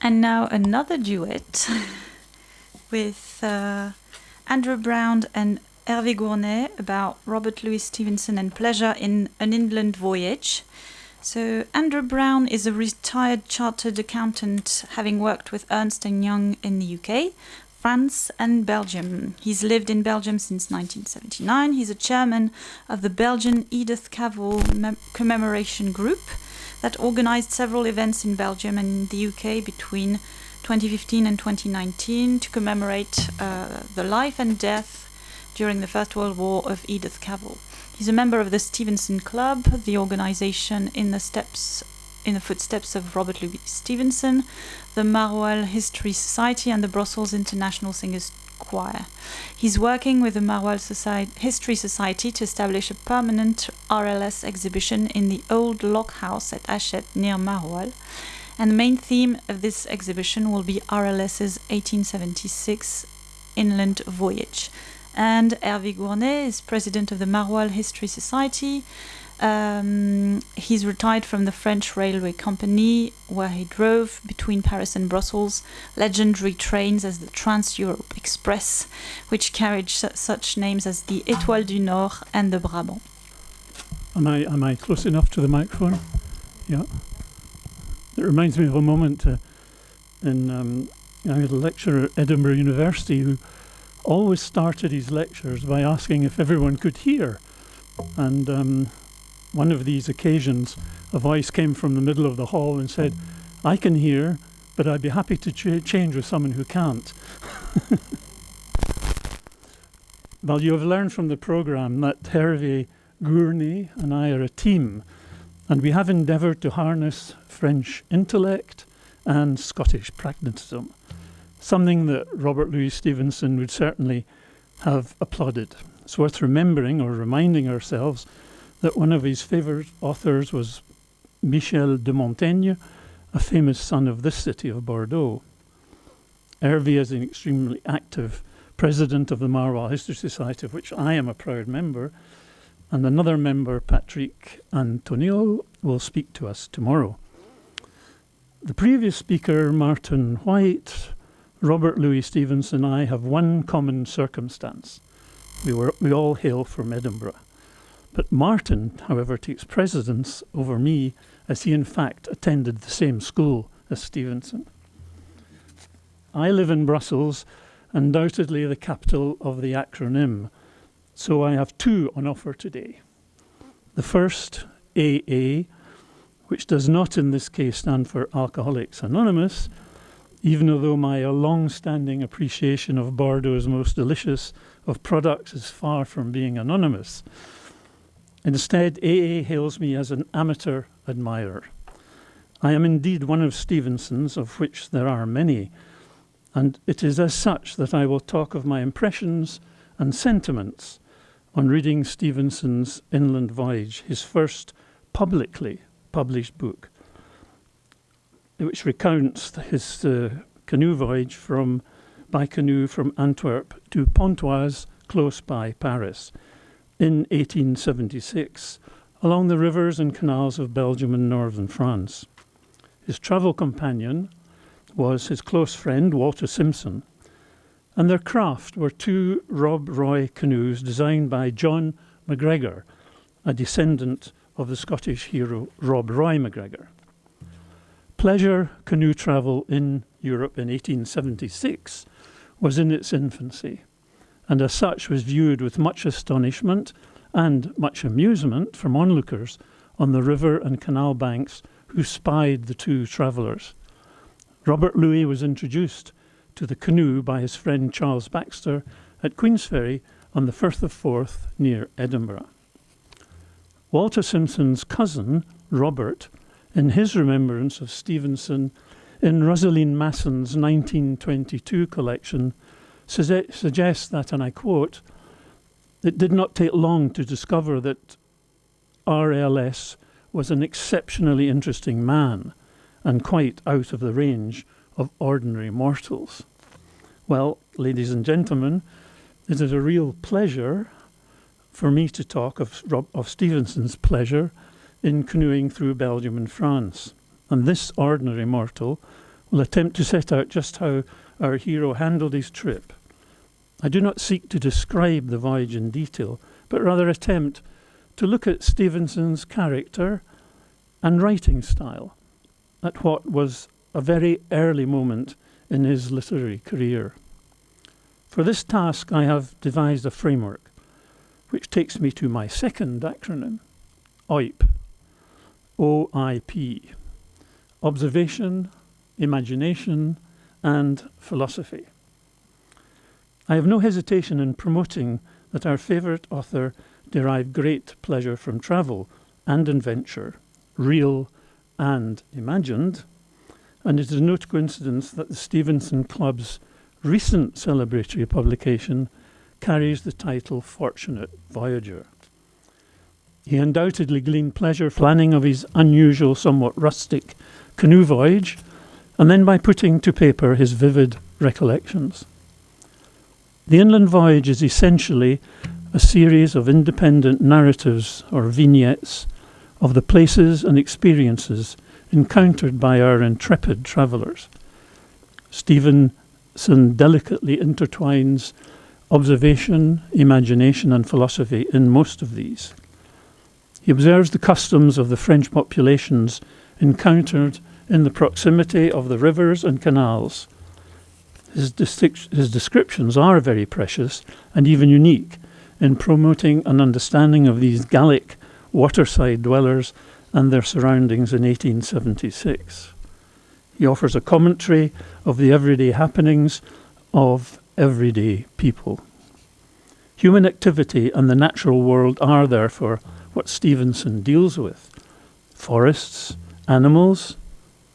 And now another duet with uh, Andrew Brown and Hervé Gournay about Robert Louis Stevenson and pleasure in an inland voyage. So Andrew Brown is a retired chartered accountant having worked with Ernst & Young in the UK, France and Belgium. He's lived in Belgium since 1979. He's a chairman of the Belgian Edith Cavell Commemoration Group that organized several events in Belgium and the UK between 2015 and 2019 to commemorate uh, the life and death during the First World War of Edith Cavell. He's a member of the Stevenson Club, the organization in the steps in the footsteps of Robert Louis Stevenson, the Maroilles History Society, and the Brussels International Singers Choir. He's working with the Maroilles Society, History Society to establish a permanent RLS exhibition in the old lock house at Hachette near Maroilles. And the main theme of this exhibition will be RLS's 1876 inland voyage. And Hervé Gournay is president of the Maroilles History Society um, he's retired from the French railway company, where he drove between Paris and Brussels legendary trains as the Trans Europe Express, which carried su such names as the Étoile du Nord and the Brabant. Am I, am I close enough to the microphone? Yeah. It reminds me of a moment uh, in um, I had a lecturer at Edinburgh University who always started his lectures by asking if everyone could hear. And um, one of these occasions, a voice came from the middle of the hall and said, I can hear, but I'd be happy to ch change with someone who can't. well, you have learned from the program that Hervé Gournay and I are a team, and we have endeavoured to harness French intellect and Scottish pragmatism, something that Robert Louis Stevenson would certainly have applauded. It's worth remembering or reminding ourselves that one of his favourite authors was Michel de Montaigne, a famous son of this city of Bordeaux. Hervé is an extremely active president of the Maroilles History Society, of which I am a proud member, and another member, Patrick Antonio, will speak to us tomorrow. The previous speaker, Martin White, Robert Louis Stevenson and I have one common circumstance. We, were, we all hail from Edinburgh. But Martin, however, takes precedence over me as he in fact attended the same school as Stevenson. I live in Brussels, undoubtedly the capital of the acronym, so I have two on offer today. The first, AA, which does not in this case stand for Alcoholics Anonymous, even though my long-standing appreciation of Bordeaux's most delicious of products is far from being anonymous. Instead, AA hails me as an amateur admirer. I am indeed one of Stevenson's, of which there are many, and it is as such that I will talk of my impressions and sentiments on reading Stevenson's Inland Voyage, his first publicly published book, which recounts his uh, canoe voyage from by canoe from Antwerp to Pontoise, close by Paris, in 1876 along the rivers and canals of Belgium and northern France. His travel companion was his close friend Walter Simpson, and their craft were two Rob Roy canoes designed by John MacGregor, a descendant of the Scottish hero Rob Roy MacGregor. Pleasure canoe travel in Europe in 1876 was in its infancy and as such was viewed with much astonishment and much amusement from onlookers on the river and canal banks who spied the two travellers. Robert Louis was introduced to the canoe by his friend Charles Baxter at Queensferry on the Firth of Forth near Edinburgh. Walter Simpson's cousin, Robert, in his remembrance of Stevenson in Rosaline Masson's 1922 collection, suggests that, and I quote, It did not take long to discover that RLS was an exceptionally interesting man and quite out of the range of ordinary mortals. Well, ladies and gentlemen, it is a real pleasure for me to talk of, of Stevenson's pleasure in canoeing through Belgium and France. And this ordinary mortal will attempt to set out just how our hero handled his trip. I do not seek to describe the voyage in detail, but rather attempt to look at Stevenson's character and writing style at what was a very early moment in his literary career. For this task, I have devised a framework which takes me to my second acronym, OIP, O-I-P, Observation, Imagination and Philosophy. I have no hesitation in promoting that our favourite author derived great pleasure from travel and adventure, real and imagined, and it is no coincidence that the Stevenson Club's recent celebratory publication carries the title Fortunate Voyager. He undoubtedly gleaned pleasure planning of his unusual, somewhat rustic canoe voyage, and then by putting to paper his vivid recollections. The inland voyage is essentially a series of independent narratives or vignettes of the places and experiences encountered by our intrepid travellers. Stevenson delicately intertwines observation, imagination, and philosophy in most of these. He observes the customs of the French populations encountered in the proximity of the rivers and canals. His, his descriptions are very precious and even unique in promoting an understanding of these Gallic waterside dwellers and their surroundings in 1876. He offers a commentary of the everyday happenings of everyday people. Human activity and the natural world are therefore what Stevenson deals with. Forests, animals,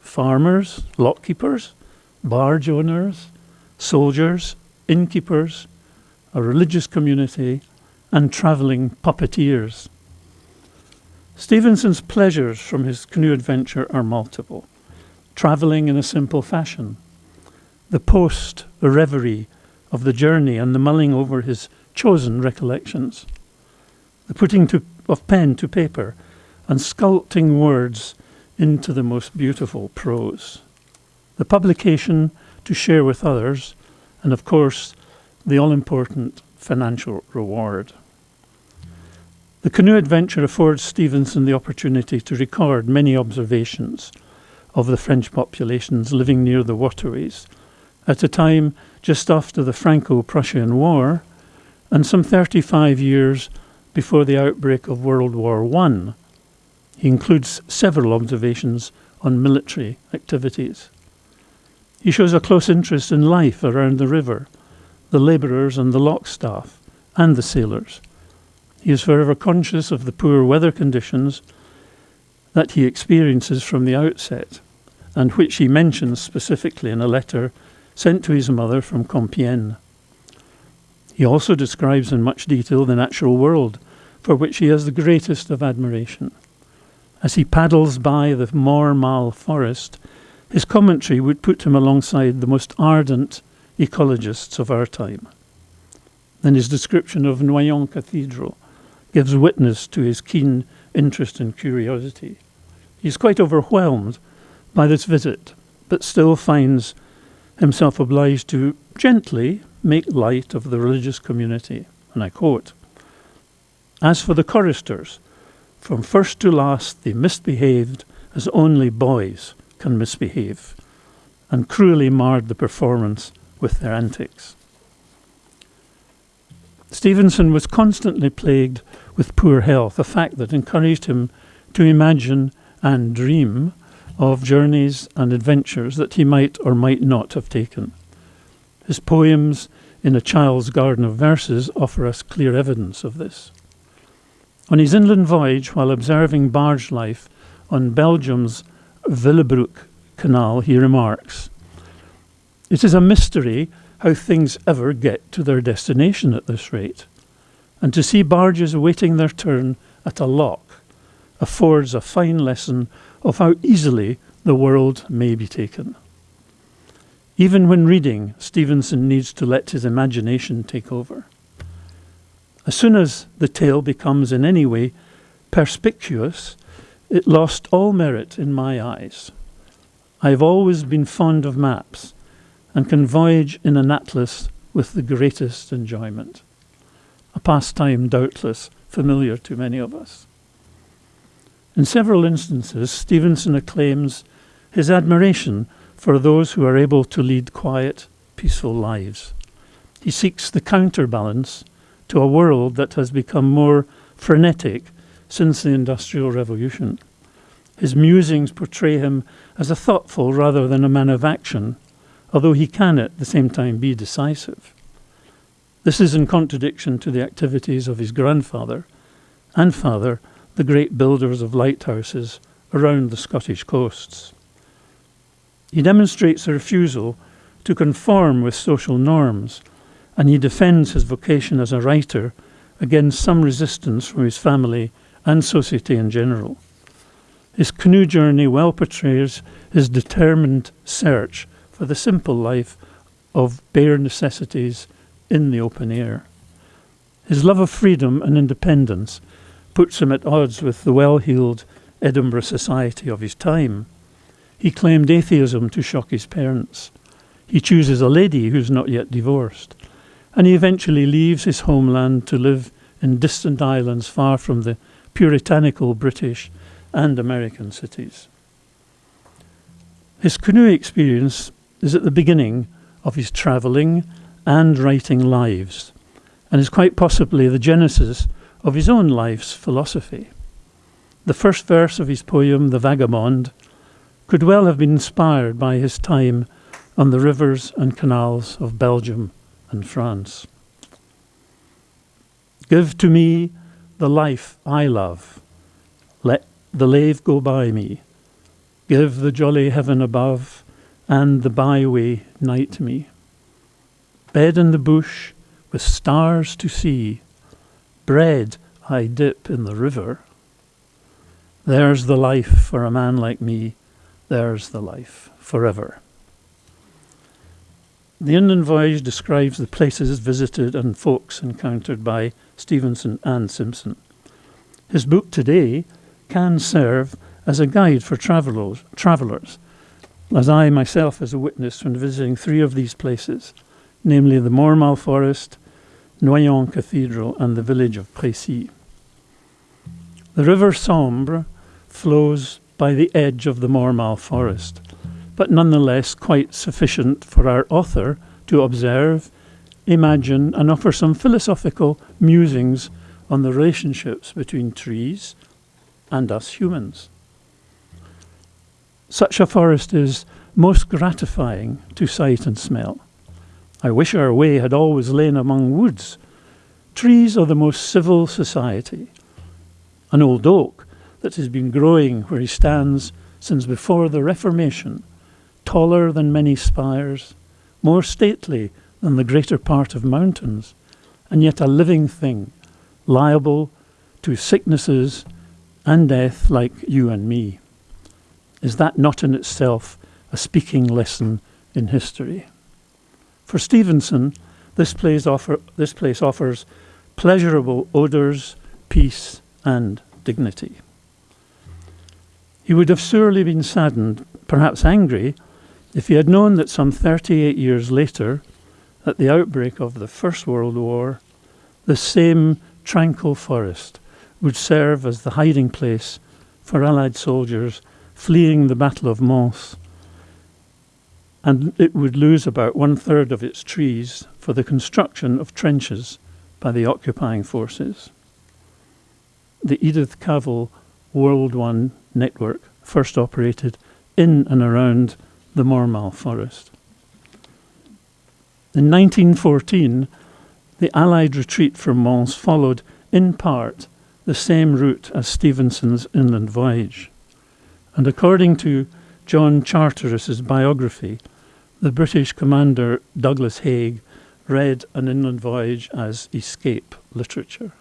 farmers, lockkeepers, barge owners, soldiers, innkeepers, a religious community, and travelling puppeteers. Stevenson's pleasures from his canoe adventure are multiple. Travelling in a simple fashion, the post, the reverie of the journey and the mulling over his chosen recollections, the putting to of pen to paper and sculpting words into the most beautiful prose. The publication to share with others, and of course, the all important financial reward. The canoe adventure affords Stevenson the opportunity to record many observations of the French populations living near the waterways at a time just after the Franco Prussian War and some 35 years before the outbreak of World War I. He includes several observations on military activities. He shows a close interest in life around the river, the labourers and the lock staff, and the sailors. He is forever conscious of the poor weather conditions that he experiences from the outset, and which he mentions specifically in a letter sent to his mother from Compiègne. He also describes in much detail the natural world, for which he has the greatest of admiration. As he paddles by the Mormal forest, his commentary would put him alongside the most ardent ecologists of our time. Then his description of Noyon Cathedral gives witness to his keen interest and curiosity. He is quite overwhelmed by this visit, but still finds himself obliged to gently make light of the religious community. And I quote As for the choristers, from first to last they misbehaved as only boys can misbehave, and cruelly marred the performance with their antics. Stevenson was constantly plagued with poor health, a fact that encouraged him to imagine and dream of journeys and adventures that he might or might not have taken. His poems in A Child's Garden of Verses offer us clear evidence of this. On his inland voyage, while observing barge life on Belgium's Willebroek Canal, he remarks, It is a mystery how things ever get to their destination at this rate. and to see barges waiting their turn at a lock affords a fine lesson of how easily the world may be taken. Even when reading, Stevenson needs to let his imagination take over. As soon as the tale becomes in any way perspicuous, it lost all merit in my eyes. I have always been fond of maps and can voyage in an atlas with the greatest enjoyment. A pastime doubtless familiar to many of us. In several instances, Stevenson acclaims his admiration for those who are able to lead quiet, peaceful lives. He seeks the counterbalance to a world that has become more frenetic since the Industrial Revolution. His musings portray him as a thoughtful rather than a man of action, although he can at the same time be decisive. This is in contradiction to the activities of his grandfather and father, the great builders of lighthouses around the Scottish coasts. He demonstrates a refusal to conform with social norms, and he defends his vocation as a writer against some resistance from his family and society in general. His canoe journey well portrays his determined search for the simple life of bare necessities in the open air. His love of freedom and independence puts him at odds with the well heeled Edinburgh society of his time. He claimed atheism to shock his parents. He chooses a lady who's not yet divorced. And he eventually leaves his homeland to live in distant islands far from the puritanical British and American cities. His canoe experience is at the beginning of his travelling and writing lives, and is quite possibly the genesis of his own life's philosophy. The first verse of his poem, The Vagabond, could well have been inspired by his time on the rivers and canals of Belgium and France. Give to me the life I love. Let the lave go by me. Give the jolly heaven above and the byway night me. Bed in the bush with stars to see, bread I dip in the river. There's the life for a man like me, there's the life forever. The Inland Voyage describes the places visited and folks encountered by Stevenson and Simpson. His book today can serve as a guide for travelers, travelers, as I myself as a witness when visiting three of these places, namely the Mormal Forest, Noyon Cathedral, and the village of Précy. The River Sambre flows by the edge of the Mormal Forest, but nonetheless quite sufficient for our author to observe, imagine, and offer some philosophical musings on the relationships between trees and us humans. Such a forest is most gratifying to sight and smell. I wish our way had always lain among woods. Trees are the most civil society. An old oak that has been growing where he stands since before the Reformation, taller than many spires, more stately than the greater part of mountains, and yet a living thing, liable to sicknesses and death like you and me. Is that not in itself a speaking lesson in history? For Stevenson, this place, offer, this place offers pleasurable odours, peace, and dignity. He would have surely been saddened, perhaps angry, if he had known that some 38 years later, at the outbreak of the First World War, the same tranquil forest would serve as the hiding place for Allied soldiers fleeing the Battle of Mons, and it would lose about one third of its trees for the construction of trenches by the occupying forces. The Edith Cavell World One network first operated in and around the Mormal forest. In 1914, the Allied retreat from Mons followed, in part, the same route as Stevenson's inland voyage. And according to John Charteris's biography, the British commander Douglas Haig read an inland voyage as escape literature.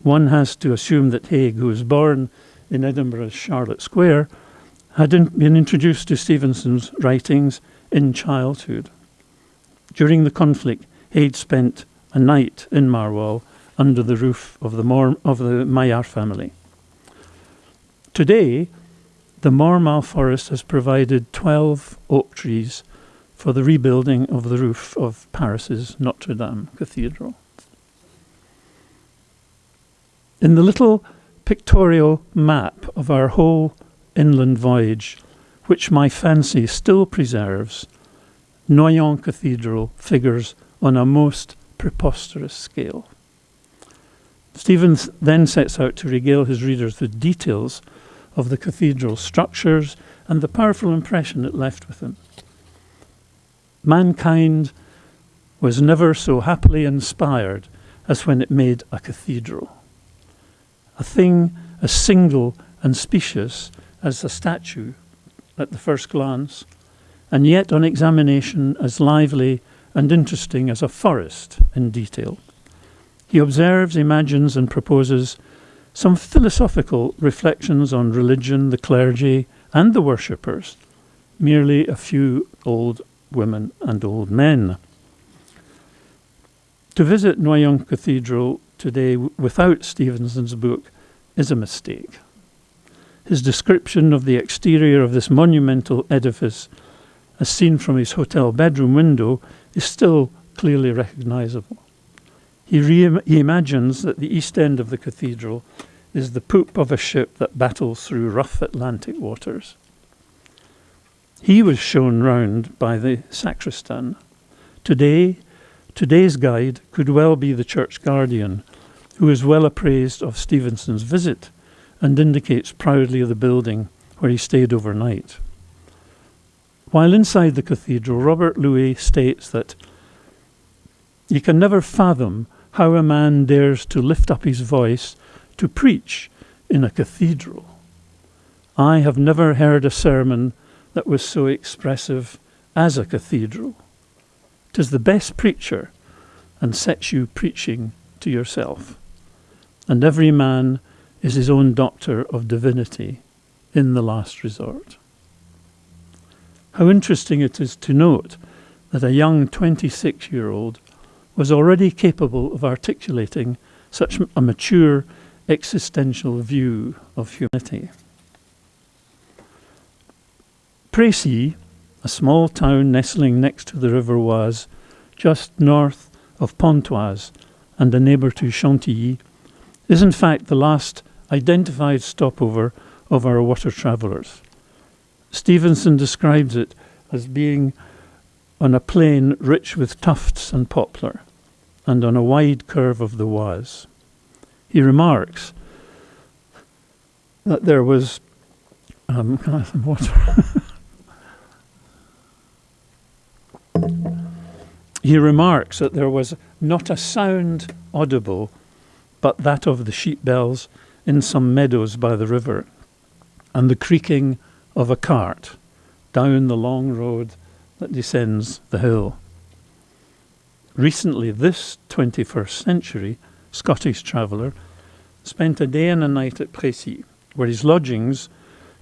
One has to assume that Haig, who was born in Edinburgh's Charlotte Square, had in, been introduced to Stevenson's writings in childhood. During the conflict, Haig spent a night in Maroilles under the roof of the, Mor- of the Maillard family. Today, the Mormal forest has provided 12 oak trees for the rebuilding of the roof of Paris's Notre Dame Cathedral. In the little pictorial map of our whole inland voyage, which my fancy still preserves, Noyon Cathedral figures on a most preposterous scale. Stevens then sets out to regale his readers with details of the cathedral's structures and the powerful impression it left with them. Mankind was never so happily inspired as when it made a cathedral. A thing as single and specious as a statue at the first glance, and yet on examination as lively and interesting as a forest in detail. He observes, imagines, and proposes some philosophical reflections on religion, the clergy, and the worshippers, merely a few old women and old men. To visit Noyon Cathedral today without Stevenson's book is a mistake. His description of the exterior of this monumental edifice, as seen from his hotel bedroom window, is still clearly recognizable. He, he imagines that the east end of the cathedral is the poop of a ship that battles through rough Atlantic waters. He was shown round by the sacristan. Today, today's guide could well be the church guardian, who is well appraised of Stevenson's visit and indicates proudly the building where he stayed overnight. While inside the cathedral, Robert Louis states that you can never fathom how a man dares to lift up his voice to preach in a cathedral. I have never heard a sermon that was so expressive as a cathedral. Tis the best preacher and sets you preaching to yourself. And every man is his own doctor of divinity in the last resort. How interesting it is to note that a young 26 year old was already capable of articulating such a mature existential view of humanity. Précy, a small town nestling next to the River Oise, just north of Pontoise and a neighbour to Chantilly, is in fact the last identified stopover of our water travellers. Stevenson describes it as being on a plain rich with tufts and poplar, and on a wide curve of the Oise. He remarks that there was. Um, water? He remarks that there was not a sound audible but that of the sheep bells in some meadows by the river, and the creaking of a cart down the long road that descends the hill. Recently, this 21st century Scottish traveller spent a day and a night at Précy, where his lodgings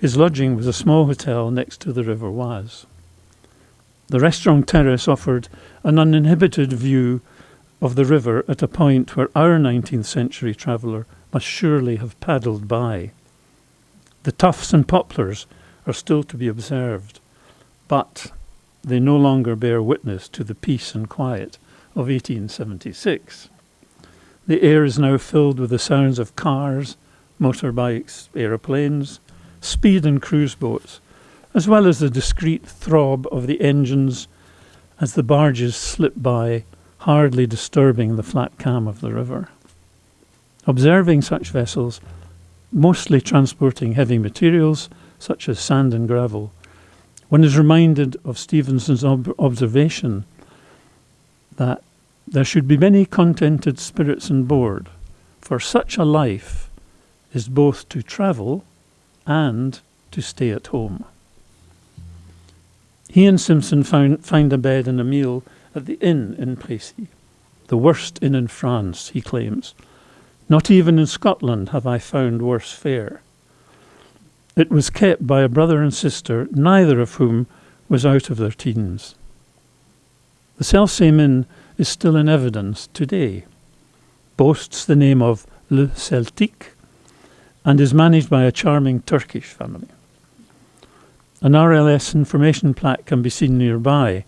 his lodging was a small hotel next to the River Oise. The restaurant terrace offered an uninhibited view of the river at a point where our 19th century traveller must surely have paddled by. The tufts and poplars are still to be observed, but they no longer bear witness to the peace and quiet of 1876. The air is now filled with the sounds of cars, motorbikes, aeroplanes, speed and cruise boats, as well as the discreet throb of the engines as the barges slip by, hardly disturbing the flat calm of the river. Observing such vessels, mostly transporting heavy materials such as sand and gravel, one is reminded of Stevenson's ob- observation that there should be many contented spirits on board, for such a life is both to travel and to stay at home. He and Simpson found, find a bed and a meal at the inn in Précy. the worst inn in France, he claims. Not even in Scotland have I found worse fare. It was kept by a brother and sister, neither of whom was out of their teens. The selfsame inn is still in evidence today, boasts the name of Le Celtique, and is managed by a charming Turkish family. An RLS information plaque can be seen nearby.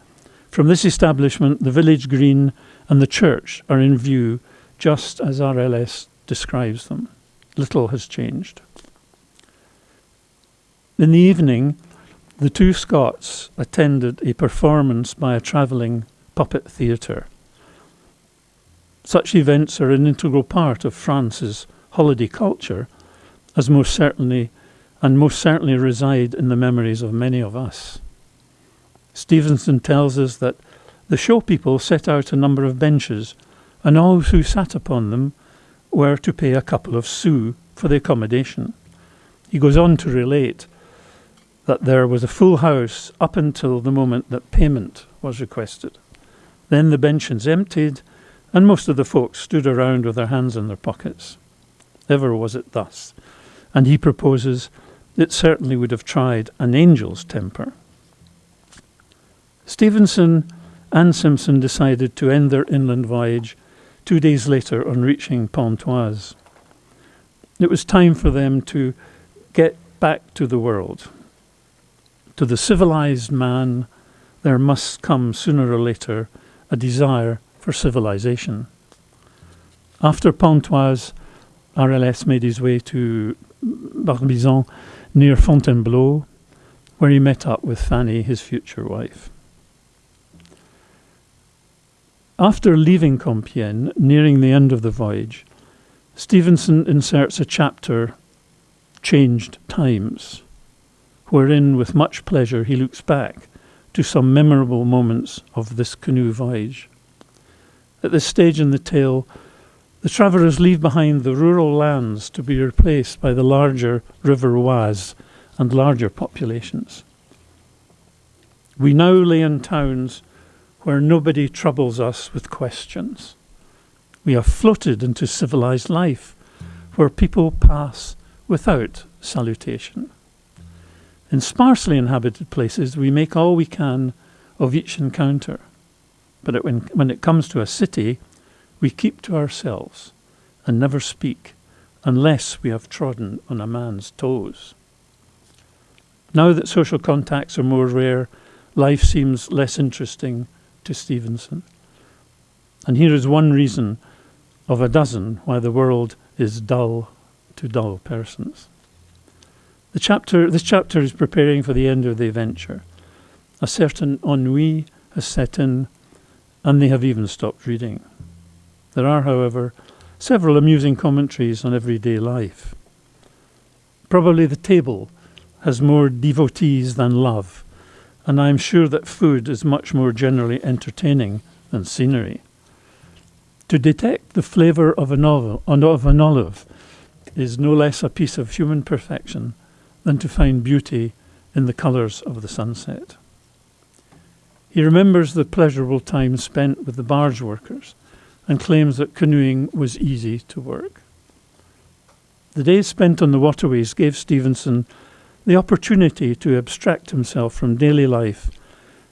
From this establishment, the village green and the church are in view just as RLS describes them. Little has changed. In the evening, the two Scots attended a performance by a travelling puppet theatre. Such events are an integral part of France's holiday culture, as most certainly and most certainly reside in the memories of many of us. Stevenson tells us that the show people set out a number of benches, and all who sat upon them were to pay a couple of sous for the accommodation. He goes on to relate that there was a full house up until the moment that payment was requested. Then the benches emptied, and most of the folks stood around with their hands in their pockets. Ever was it thus, and he proposes it certainly would have tried an angel's temper. Stevenson and Simpson decided to end their inland voyage two days later on reaching Pontoise. It was time for them to get back to the world. To the civilized man, there must come sooner or later a desire for civilization. After Pontoise, RLS made his way to Barbizon near Fontainebleau, where he met up with Fanny, his future wife. After leaving Compiègne, nearing the end of the voyage, Stevenson inserts a chapter, Changed Times, wherein, with much pleasure, he looks back to some memorable moments of this canoe voyage. At this stage in the tale, the travellers leave behind the rural lands to be replaced by the larger River Oise and larger populations. We now lay in towns where nobody troubles us with questions. We have floated into civilized life where people pass without salutation. In sparsely inhabited places, we make all we can of each encounter. But when, when it comes to a city, we keep to ourselves and never speak unless we have trodden on a man's toes. Now that social contacts are more rare, life seems less interesting to Stevenson. And here is one reason of a dozen why the world is dull to dull persons. The chapter, this chapter is preparing for the end of the adventure. A certain ennui has set in, and they have even stopped reading. There are, however, several amusing commentaries on everyday life. Probably the table has more devotees than love, and I am sure that food is much more generally entertaining than scenery. To detect the flavour of an, of an olive is no less a piece of human perfection than to find beauty in the colours of the sunset. He remembers the pleasurable time spent with the barge workers and claims that canoeing was easy to work. The days spent on the waterways gave Stevenson the opportunity to abstract himself from daily life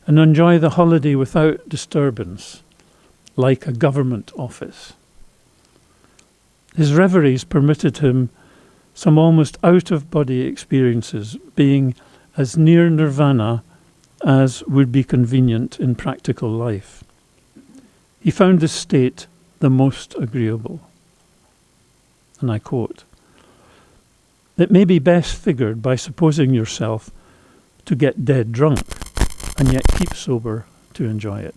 and enjoy the holiday without disturbance, like a government office. His reveries permitted him some almost out of body experiences, being as near nirvana as would be convenient in practical life. He found this state the most agreeable. And I quote It may be best figured by supposing yourself to get dead drunk and yet keep sober to enjoy it.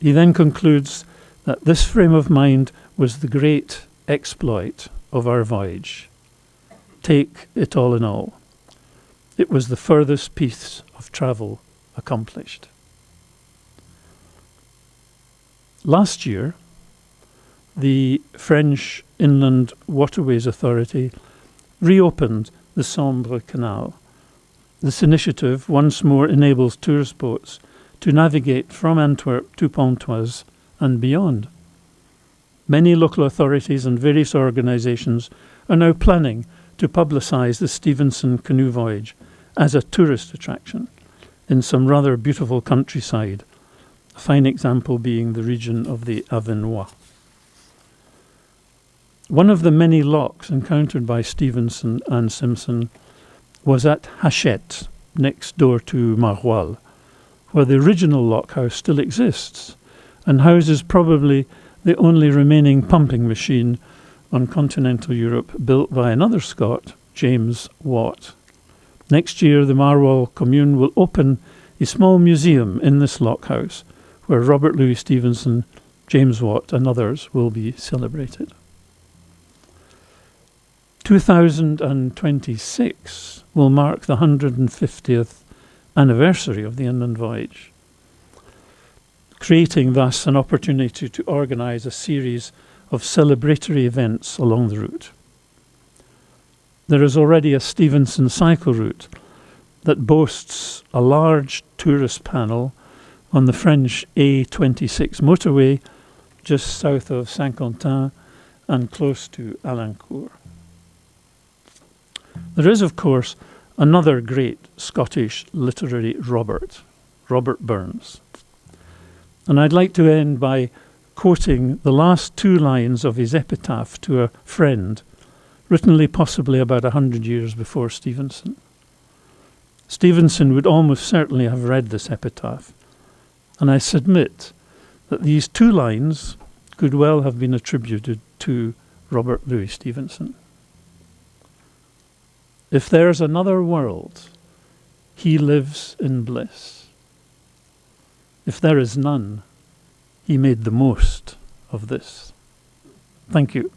He then concludes that this frame of mind was the great exploit of our voyage. Take it all in all. It was the furthest piece of travel accomplished. Last year, the French Inland Waterways Authority reopened the Sambre Canal. This initiative once more enables tourist boats to navigate from Antwerp to Pontoise and beyond. Many local authorities and various organisations are now planning to publicise the Stevenson canoe voyage as a tourist attraction in some rather beautiful countryside, fine example being the region of the Avesnois. One of the many locks encountered by Stevenson and Simpson was at Hachette, next door to Maroilles, where the original lockhouse still exists and houses probably the only remaining pumping machine on continental Europe built by another Scot, James Watt. Next year, the Maroilles commune will open a small museum in this lockhouse where Robert Louis Stevenson, James Watt, and others will be celebrated. 2026 will mark the 150th anniversary of the inland voyage, creating thus an opportunity to organise a series of celebratory events along the route. There is already a Stevenson cycle route that boasts a large tourist panel on the French A26 motorway just south of Saint-Quentin and close to Alincourt. There is, of course, another great Scottish literary Robert, Robert Burns. And I'd like to end by quoting the last two lines of his epitaph to a friend, written possibly about a hundred years before Stevenson. Stevenson would almost certainly have read this epitaph, and I submit that these two lines could well have been attributed to Robert Louis Stevenson. If there's another world, he lives in bliss. If there is none, he made the most of this. Thank you.